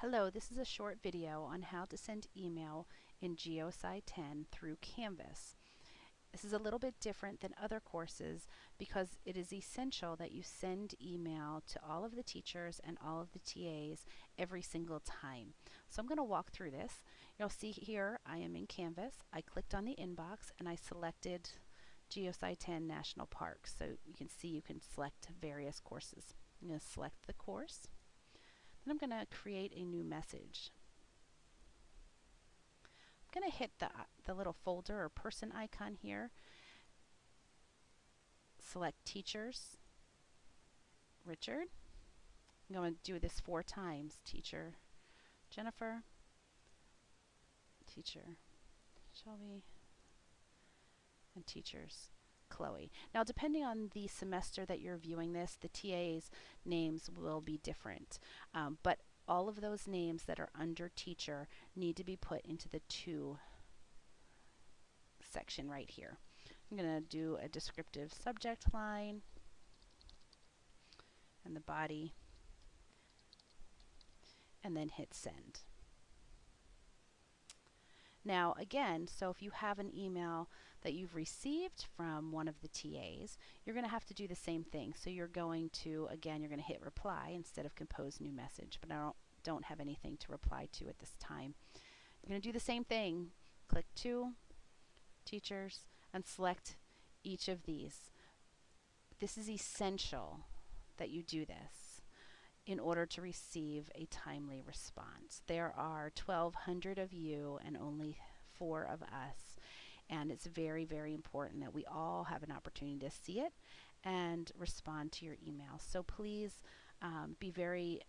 Hello, this is a short video on how to send email in GeoSci 10 through Canvas. This is a little bit different than other courses because it is essential that you send email to all of the teachers and all of the TAs every single time. So I'm going to walk through this. You'll see here I am in Canvas. I clicked on the inbox and I selected GeoSci 10 National Parks. So you can see you can select various courses. I'm going to select the course. I'm going to create a new message. I'm going to hit the, the little folder or person icon here. Select Teachers, Richard. I'm going to do this four times. Teacher Jennifer, Teacher Shelby, and Teachers Chloe. Now, depending on the semester that you're viewing this, the TA's names will be different. Um, but all of those names that are under teacher need to be put into the to section right here. I'm going to do a descriptive subject line and the body and then hit send. Now again, so if you have an email that you've received from one of the TAs, you're going to have to do the same thing. So you're going to, again, you're going to hit reply instead of compose new message, but I don't, don't have anything to reply to at this time. You're going to do the same thing. Click to, teachers, and select each of these. This is essential that you do this in order to receive a timely response. There are 1,200 of you and only four of us and it's very, very important that we all have an opportunity to see it and respond to your email. So please um, be very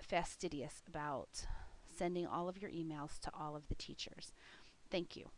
fastidious about sending all of your emails to all of the teachers. Thank you.